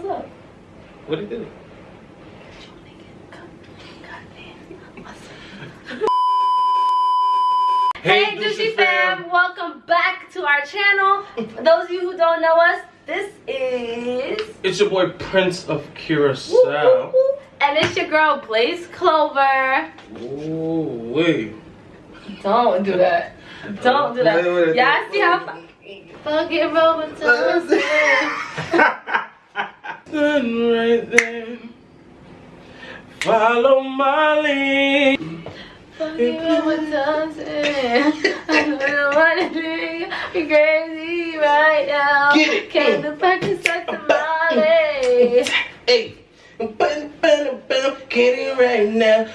What's up? What did he do? Hey, Douchey fam, welcome back to our channel. For those of you who don't know us, this is It's your boy Prince of Woo, woo, Curacao. woo. and it's your girl Blaze Clover. Ooh, wait. Don't do that. Don't do that. Y'all see how fucking Roman Thompson. Stand right there. Follow my lead. Fucking Roman Thompson. I don't wanna be crazy right now. Get it. Came to practice at the Molly. Hey, get it right now.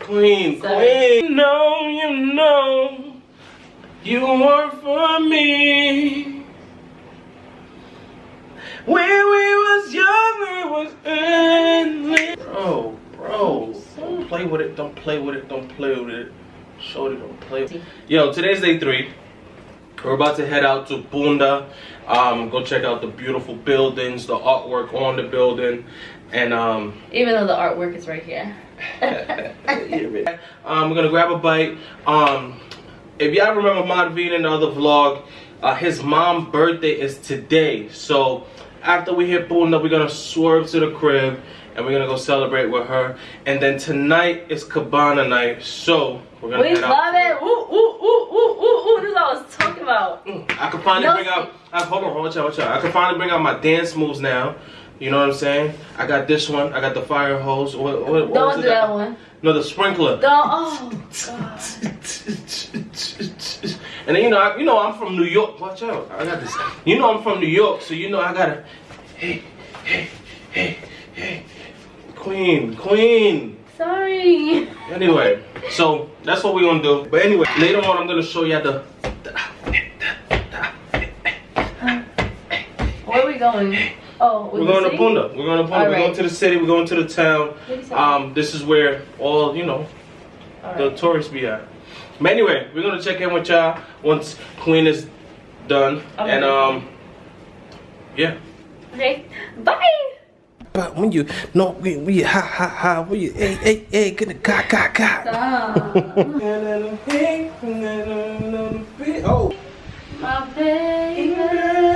Queen, Sorry. queen. No, you know, you were for me. When we was young, we was endless. Bro, bro, don't play with it. Don't play with it. Don't play with it. Shorty, don't play. with it. Yo, today's day three. We're about to head out to Punda. Um, go check out the beautiful buildings, the artwork on the building, and um, Even though the artwork is right here. um, we're gonna grab a bite. Um, if y'all remember Madvin in the other vlog, uh, his mom's birthday is today. So after we hit Punda, we're gonna swerve to the crib and we're gonna go celebrate with her. And then tonight is Cabana night, so we're gonna We love it. Ooh, ooh, ooh, ooh, ooh, ooh. This is what I was talking about. Mm. I can finally No bring out. I, hold on, watch out, watch out. I can finally bring out my dance moves now. You know what I'm saying? I got this one. I got the fire hose. What, what, what was Don't do that one. No, the sprinkler. Don't. Oh, God. and then you know, I, you know, I'm from New York. Watch out, I got this. You know, I'm from New York, so you know I gotta. Hey, hey, hey, hey, Queen, Queen. Sorry. Anyway, so that's what we're gonna do. But anyway, later on, I'm gonna show you the. Where are we going? Oh, We're going to Punda. We're going to Punda. We're Alright. going to the city. We're going to the town. Um, this is where all you know the tourists be at. But anyway, we're gonna check in with y'all once Queen is done, Okay. and um, yeah. Okay. Bye. But when you no, we we ha ha ha, when you hey hey hey, gonna ga ga ga. Stop. Oh, My baby.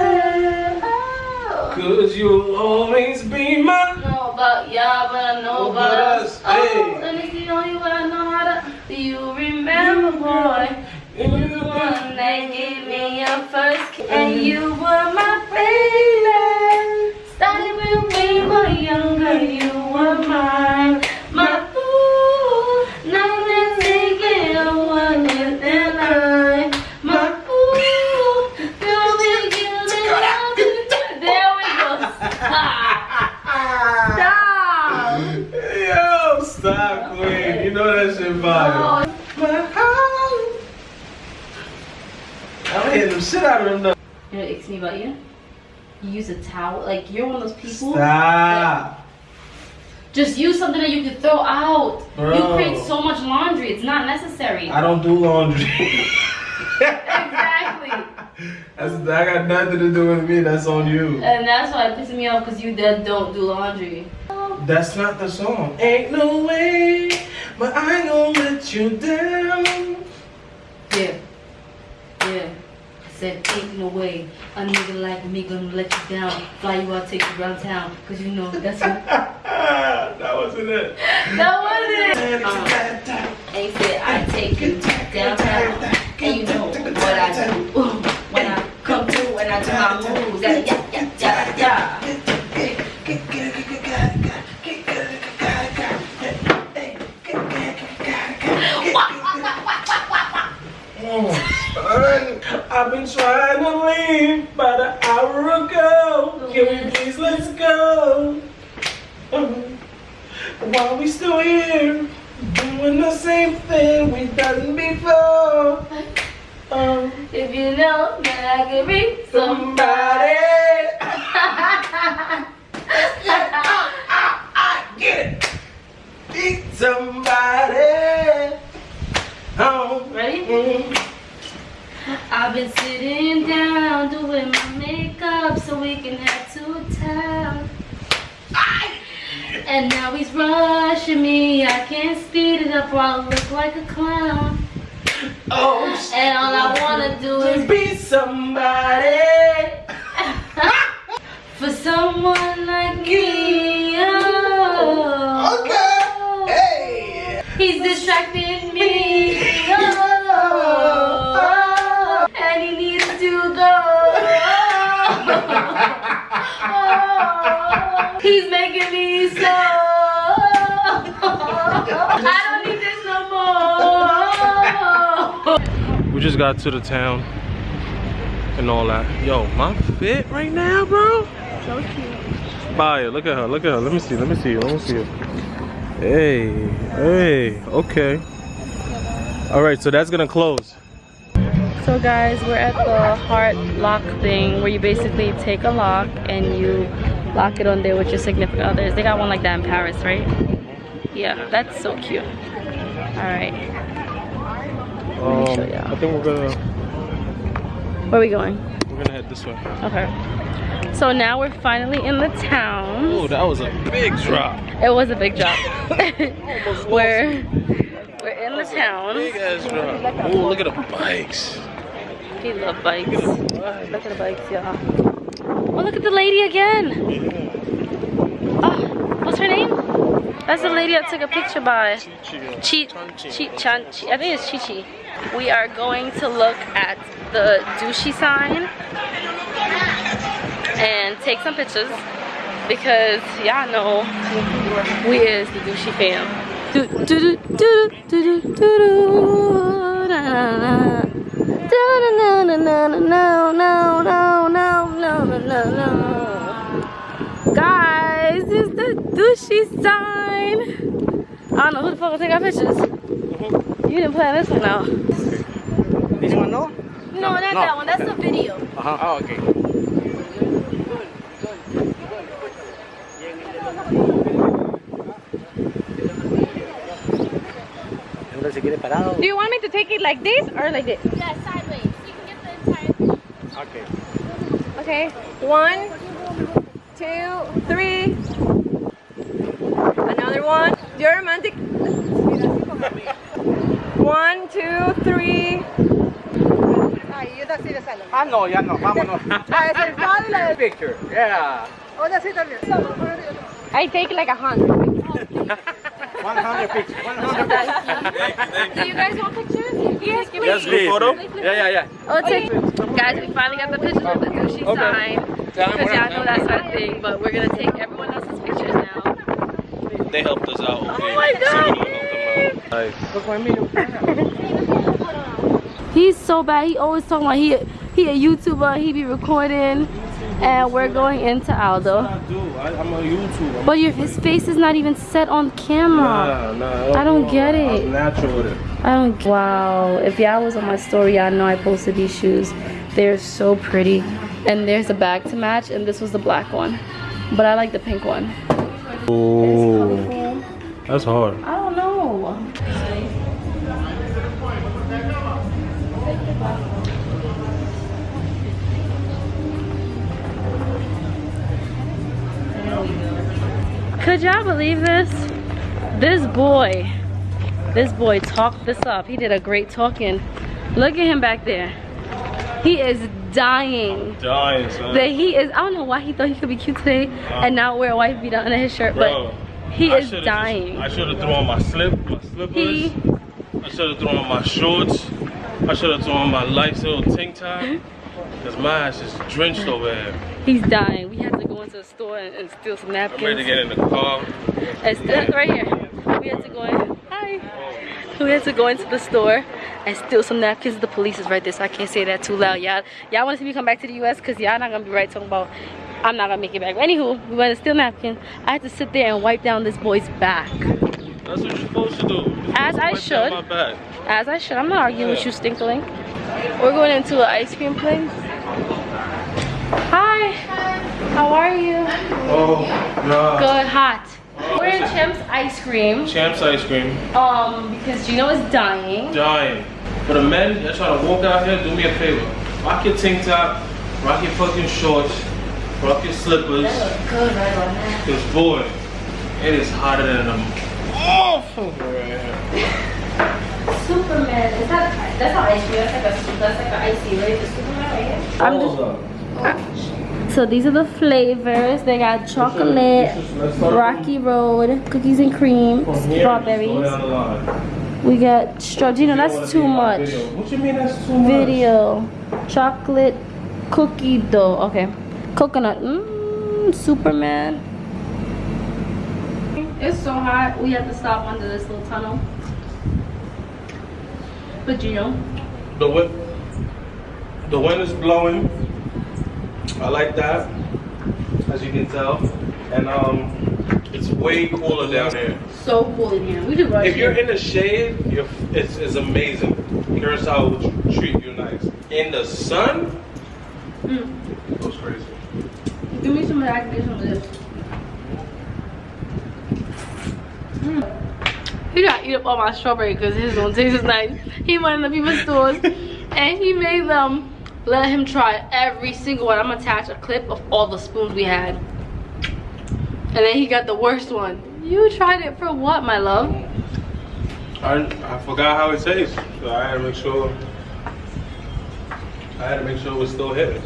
Cause you'll always be my. know about y'all, but I know about us. us, Oh, hey. and it's the only way I know how to. Do you remember, boy? You were the one that gave me your first kiss, and you were my baby. Started when we were younger, you were mine, my ooh. Now let's take it one with the line, my ooh. Girl, we give it up. There we go. Stop. Stop. Yo, stop, Queen. You know that shit fire. Oh, My heart. I'm hitting the shit out of him though. You know what icks me about you? You use a towel. Like, you're one of those people. Stop. Just use something that you can throw out. You Bro. create so much laundry. It's not necessary. I don't do laundry. exactly. That's, that got nothing to do with me. That's on you. And that's why it pisses me off because you then don't do laundry. That's not the song. Ain't no way, but I ain't gonna let you down. Yeah. Said, ain't no way. A nigga like me gonna let you down. Fly you out, take you around town. Because you know that's what. that wasn't it. that wasn't it. Um, and he said, I take you downtown. And you know what I do. When I come through and I do my moves. Yeah, yeah, yeah, yeah, yeah. I've been trying to leave about an hour ago. Can we please let's go? While we still here, doing the same thing we've done before. Um, If you know that I can be somebody. somebody. Get it. Be somebody. Oh, Ready? mm. I've been sitting down doing my makeup so we can have two time. And now he's rushing me. I can't speed it up or I'll look like a clown. Oh, And all I wanna do is be somebody. for someone like me. He's making me so. I don't need this no more. We just got to the town and all that. Yo, my fit right now, bro. So cute. Fire. Look at her. Look at her. Let me see. Let me see. Let me see. Hey. Hey. Okay. All right. So that's gonna close. So guys, we're at the heart lock thing where you basically take a lock and you lock it on there with your significant others. They got one like that in Paris, right? Yeah, that's so cute. All right, Um. I think we're gonna where are we going? we're gonna head this way. Okay. So now we're finally in the town. Oh, that was a big drop. It was a big drop. we're we're in the town. Big ass drop. Oh, look at the bikes. He love bikes. Look at the bikes. Look at the bikes, y'all. Oh, look at the lady again. Oh, what's her name? That's the lady I took a picture by. Chi, Chi, Chan, Chi, I think it's Chi Chi. We are going to look at the douchey sign and take some pictures because y'all know we is the douchey fam. Do, do, do, do, do, do, do, do, na, na, na. Na, na, na, na, na, no, no, no, no. Guys, it's the douchey sign. I don't know who the fuck will take our pictures. You didn't plan this one out. This one no? No, not that one. That's the video. Uh-huh. Oh, okay. Entonces, si. Do you want me to take it like this or like this? Yeah, sideways. You can get the entire. Okay. Okay, one, two, three. Another one. You're romantic. One, two, three. Ah, no, ya no. Vámonos. Ah, es el padre y la del- Picture. Yeah. I take like a hundred. 100 pictures. 100 pictures. Do you guys want pictures? Yes, please. That's good photo. Yeah, yeah, yeah. Oh, take. Guys, we finally got the pictures of the douchey Okay. sign. Because y'all know that's our thing, but we're gonna take everyone else's pictures now. They helped us out. Okay. Oh my God. So we're gonna help them out. Nice. He's so bad. He always talking about he he a YouTuber. He be recording, and we're going into Aldo. I do. I, I'm a YouTuber. But your his face is not even set on camera. Nah, nah, I don't get it. I'm natural with it. I don't. Wow. If y'all was on my story, y'all know I posted these shoes. They're so pretty. And there's a bag to match, and this was the black one. But I like the pink one. Oh, that's hard. I don't know. Could y'all believe this? This boy, this boy talked this up. He did a great talking. Look at him back there. He is dying. Dying, son. That he is, I don't know why he thought he could be cute today and not wear a white beater under his shirt, Bro, but he I is dying. Just, I should have thrown my slip, my slippers. He I should have thrown on my shorts. I should have thrown my light little tank top. Mm-hmm. Cause my ass is drenched over here. He's dying. We had to go into the store and, and steal some napkins. I'm ready to get in the car. And steal, right here. We had to go in. Hi. We had to go into the store and steal some napkins. The police is right there, so I can't say that too loud. Y'all, y'all want to see me come back to the U.S. Cause y'all not gonna be right talking about I'm not gonna make it back. But anywho, we went to steal napkin. I had to sit there and wipe down this boy's back. That's what you're supposed to do. You're As I should. As I should. I'm not arguing with you, Stinkling. We're going into an ice cream place. Hi. How are you? Oh, no. Good, hot. We're in Champ's ice cream. Champs ice cream. Um, because Gino is dying. Dying. For the men that try to walk out here, do me a favor. Rock your tank top, rock your fucking shorts, Fuck your slippers. Good right on that. Cause boy, it is hotter than a motherfucker right here. Superman. Is that that's not ice cream? That's like a that's like an icy, right? The Superman right here. I'm just. So these are the flavors. They got uh, chocolate, Rocky Road, cookies and cream, strawberries. We got strawberries. That's too much. What you mean that's too much? Video, chocolate, cookie dough. Okay, coconut. Mmm, Superman. It's so hot. We have to stop under this little tunnel. But you know, The wind, the wind is blowing. I like that, as you can tell, and um, it's way cooler down here. so cool in here. We just rush If you're in the shade, it's, it's amazing. Curacao will tr- treat you nice. In the sun, Mm. it goes crazy. Give me some of that. Give me some of this. Mm. He got to eat up all my strawberry because his don't taste as nice. He went in the people's stores and he made them let him try every single one. I'm gonna attach a clip of all the spoons we had. And then he got the worst one. You tried it for what, my love? I, I forgot how it tastes, so I had to make sure. I had to make sure it was still hitting.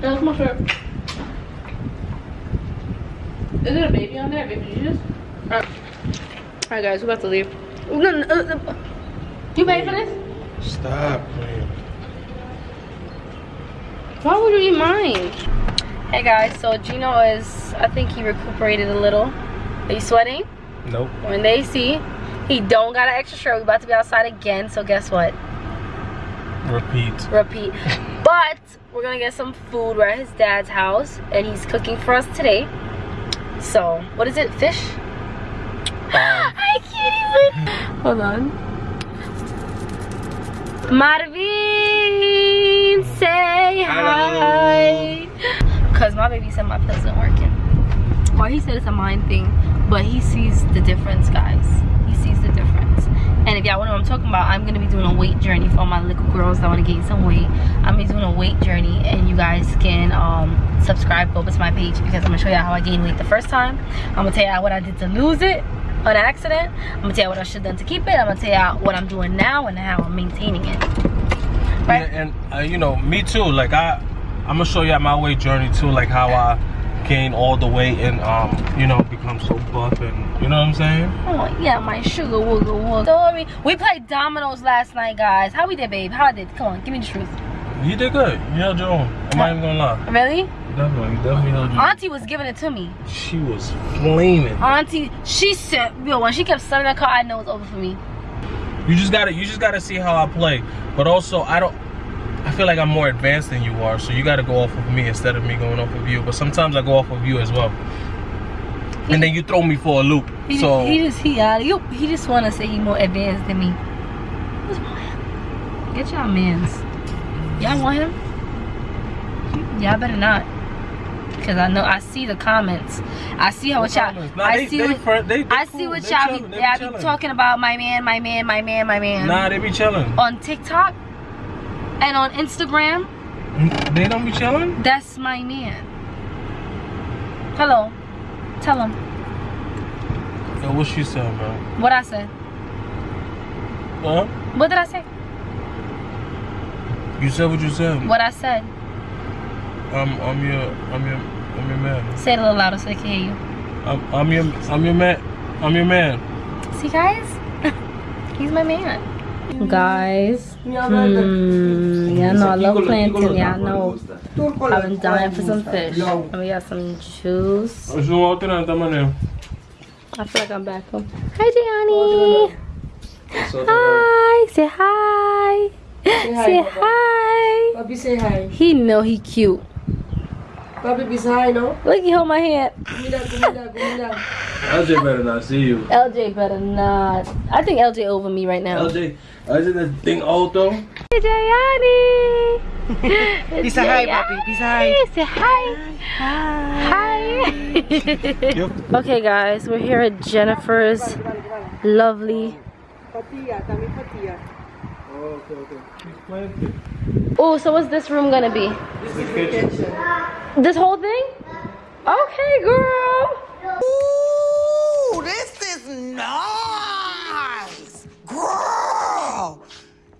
That's my shirt. Is there a baby on there? Baby Jesus? Alright, Alright, guys, we're about to leave. Uh, uh, You paid for this? Stop. Why would you eat mine? Hey guys, so Gino is, I think he recuperated a little. Are you sweating? Nope. When they see, he don't got an extra shirt. We about to be outside again, so guess what? Repeat. Repeat. But we're gonna get some food. We're at his dad's house, and he's cooking for us today. So, what is it? Fish? I can't even. Hold on. Marvin, say hi. Cause my baby said my pills aren't working. Or he said it's a mind thing, but he sees the difference, guys. He sees the difference. And if y'all want to know what I'm talking about, I'm gonna be doing a weight journey for all my little girls that want to gain some weight. I'm gonna be doing a weight journey, and you guys can um, subscribe over to my page because I'm gonna show y'all how I gained weight the first time. I'm gonna tell y'all what I did to lose it on accident. I'm gonna tell y'all what I should have done to keep it. I'm gonna tell y'all what I'm doing now and how I'm maintaining it. Right? Yeah, and uh, you know, me too. Like I, I'm gonna show you my weight journey too. Like how I gained all the weight and um, you know, become so buff and you know what I'm saying. Oh yeah, my sugar wooga wooga. Story. We played dominoes last night, guys. How we did, babe? How I did? Come on, give me the truth. You did good. You held your own. I'm not even gonna lie. Really? Definitely, definitely held your. Auntie was giving it to me. She was flaming. Auntie, she said, yo, when she kept slamming that car, I know it's over for me. You just gotta, you just gotta see how I play. But also, I don't. I feel like I'm more advanced than you are, so you gotta go off of me instead of me going off of you. But sometimes I go off of you as well. And then you throw me for a loop. He, So he just he uh, you, he just wanna say he more advanced than me. What's wrong with him? Get y'all mans. Y'all want him? Y'all better not. Cause I know I see the comments. I see how What y'all. I they- see they what they- I cool. see what y'all be, they be be talking about. My man, my man, my man, my man. nah, they be chilling. On TikTok and on Instagram, They don't be chilling. that's my man. Hello, tell him Yo, what she said, man? what I said. Huh? What did I say? You said what you said. What I said. I'm, I'm your, I'm your, I'm your man. Say it a little louder so they can hear you. I'm, I'm your, I'm your man. I'm your man. See, guys, he's my man. Guys, hmm, y'all know I love plantain. Y'all know I've been dying for some fish. And we got some juice. Eu sou outro não, tá maneiro. I feel like I'm back home. Hi, Gianni. Hi. Say hi. Say hi. Papi say hi. He know he cute. Papi be say hi, no? Look, he hold my hand. LJ better not see you. LJ better not. I think LJ over me right now. LJ, LJ that thing alto. Hey, Gianni. Be say hi, papi. Be say hi. Say hi. Hi. okay, guys, we're here at Jennifer's lovely Patia, okay, okay. She's planted. Oh, so what's this room gonna be? This is the kitchen. This whole thing? Okay, girl. Ooh, this is nice. Girl,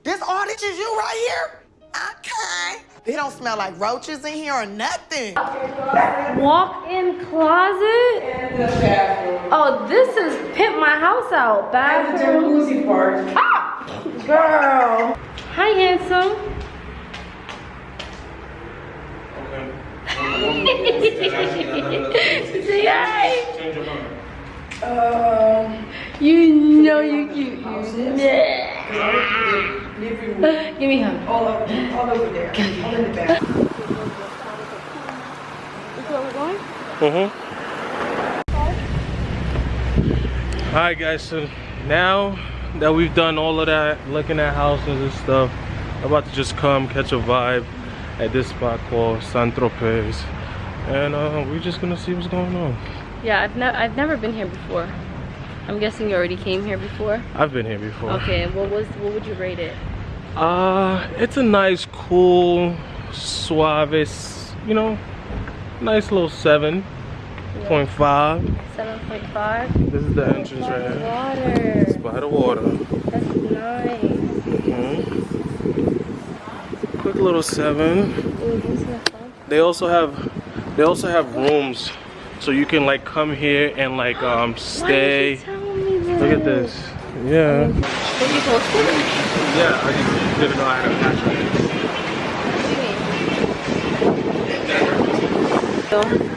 this all this is you right here? Okay. They don't smell like roaches in here or nothing. Walk-in closet. And the bathroom. Oh, this is pimp my house out. And the Bathroom. jacuzzi part. Ah, girl. Hi, handsome. Say hi. Um, You know you cute. You yeah. Give me a hug. All, up, all over there. All in the back. Mm-hmm. Alright guys, so now that we've done all of that, looking at houses and stuff, I'm about to just come catch a vibe at this spot called San Tropez. And uh, we're just gonna see what's going on. Yeah, I've never I've never been here before. I'm guessing you already came here before. I've been here before. Okay, what was what would you rate it? Uh, it's a nice, cool, suave, you know, nice little 7.5. Seven point five. This is the entrance right here. Water. By the water. That's nice. Mhm. Quick little seven. Ooh, this is fun. They also have, they also have rooms, so you can like come here and like um stay. Why didn't you me this? Look at this. Yeah. What you? Yeah, I just didn't know I had a passion.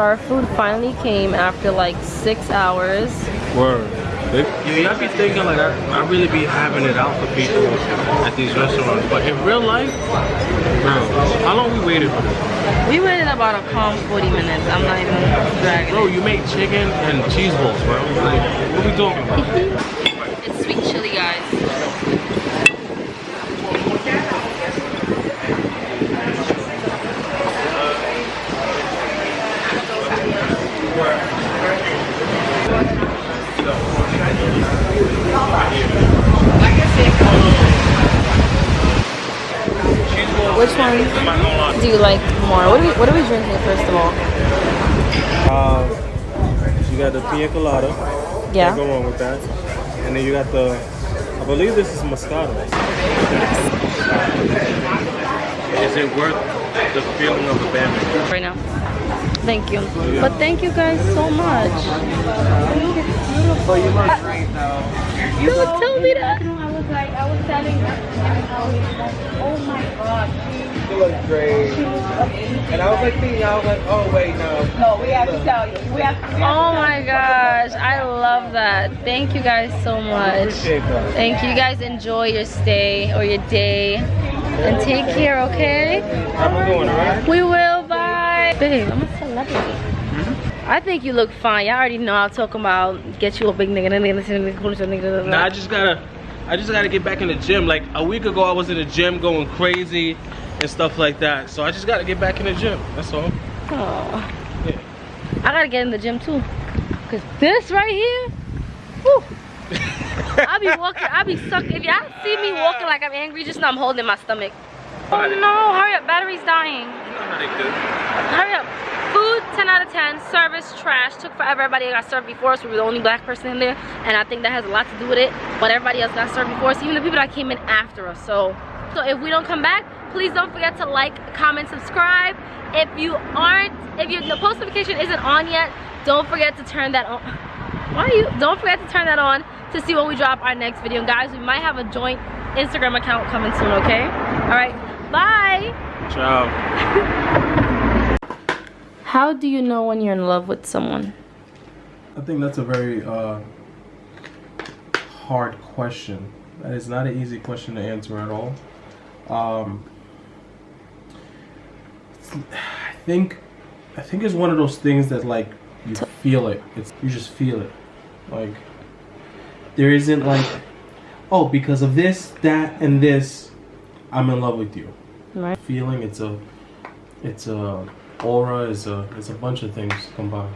Our food finally came after like six hours. Word. Yo, y'all be thinking like I, I really be having it out for people at these restaurants, but in real life, bro, how long we waited for this? We waited about a calm 40 minutes. I'm not even dragging Bro, you make chicken and cheese balls, bro. Like, what we talking about? It's sweet chili, guys. Which one I'm not gonna lie. do you like more? What are we, what are we drinking first of all? Uh, you got the pina colada. Yeah. Can't go wrong with that. And then you got the, I believe this is Moscato. Is it worth the feeling of the band? right now. Thank you. But thank you guys so much. So you look great though. Don't tell me that. I was like, I was telling her, oh my god, You look great. And I was like thinking, I was like, oh wait, no. no, we have to tell you, we have to. Oh my gosh, I love that. Thank you guys so much. That. Thank you. You guys enjoy your stay or your day. And take care, okay? How we doing, alright? We will, bye. Babe, I'm a celebrity. Hmm? I think you look fine. Y'all already know I'm talking about get you a big nigga. Nah, I just gotta, I just gotta get back in the gym. Like a week ago, I was in the gym going crazy and stuff like that. So I just gotta get back in the gym. That's all. Oh. Yeah. I gotta get in the gym too. Cause this right here, whew. I be walking, I be sucking. If y'all see me walking like I'm angry, just know I'm holding my stomach. Oh no, hurry up, battery's dying. You know how they do. Hurry up. Food, 10 out of 10. Service, trash. Took forever. Everybody got served before us. We were the only black person in there. And I think that has a lot to do with it. But everybody else got served before us. Even the people that came in after us. So, so if we don't come back, please don't forget to like, comment, subscribe. If you aren't, if your the post notification isn't on yet, don't forget to turn that on. Why are you? Don't forget to turn that on to see when we drop our next video. And guys, we might have a joint Instagram account coming soon, okay? All right, bye. Ciao. How do you know when you're in love with someone? I think that's a very uh, hard question. That is not an easy question to answer at all. Um, I think I think it's one of those things that like you feel it. It's you just feel it. Like there isn't like oh because of this, that, and this, I'm in love with you. Right. Feeling it's a it's a aura. It's a it's a bunch of things combined.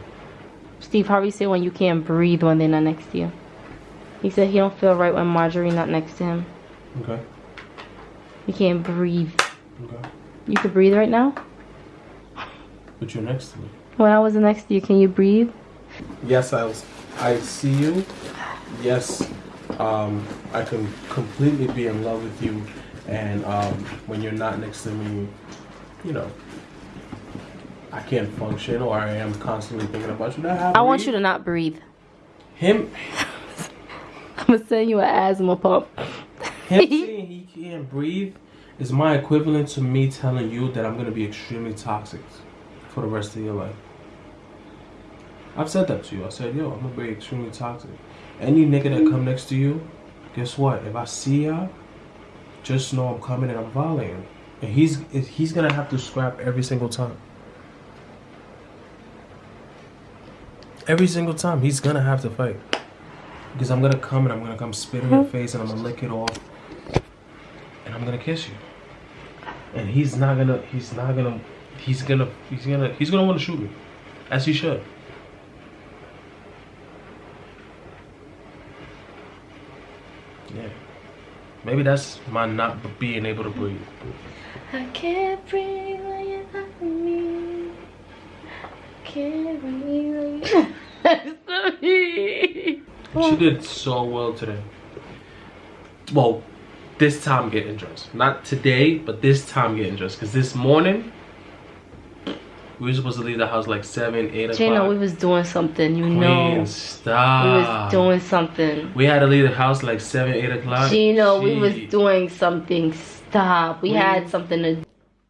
Steve Harvey said when you can't breathe when they're not next to you. He said he don't feel right when Marjorie not next to him. Okay. You can't breathe. Okay. You could breathe right now? But you're next to me. When I was next to you, can you breathe? Yes, I was. I see you. Yes, um, I can completely be in love with you, and um, when you're not next to me, you know, I can't function, or I am constantly thinking about you. That I want you to not breathe. him. I'm gonna send you an asthma pump. Him saying he can't breathe is my equivalent to me telling you that I'm gonna be extremely toxic for the rest of your life. I've said that to you. I said, yo, I'm gonna be extremely toxic. Any nigga that come next to you, guess what? If I see ya, just know I'm coming and I'm violating. And he's he's gonna have to scrap every single time. Every single time he's gonna have to fight. Because I'm gonna come and I'm gonna come spit in your mm-hmm. face and I'm gonna lick it off and I'm gonna kiss you. And he's not gonna he's not gonna he's gonna he's gonna he's gonna wanna shoot me. As he should. Yeah. Maybe that's my not being able to breathe. I can't breathe when you're not with me. I can't breathe when me. She did so well today. Well, this time getting dressed. Not today, but this time getting dressed. Cause this morning we were supposed to leave the house like seven, eight o'clock. Gina, we was doing something, you Queen, know. We was doing something. We had to leave the house like seven, eight o'clock. Gino, we was doing something. Stop. We We- had something to do.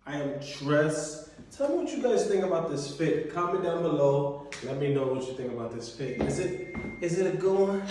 I am dressed. Tell me what you guys think about this fit. Comment down below. Let me know what you think about this fit. Is it is it a good one?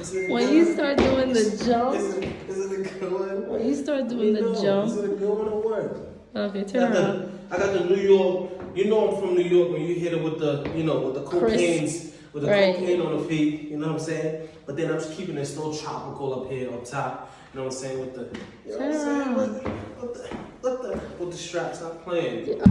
Is it a When good you start doing the jump, Is it, is it a good one? when you start Let doing me the know. Is jump. it a good one or what? Okay, turn got, around. the, I got the New York you know I'm from New York when you hit it with the, you know, with the cocaine's, with the right. cocaine on the feet, you know what I'm saying? But then I'm just keeping it still tropical up here up top, you know what I'm saying? With the, you know what I'm saying? With the, with the, with the, with the straps, I'm playing. Yeah.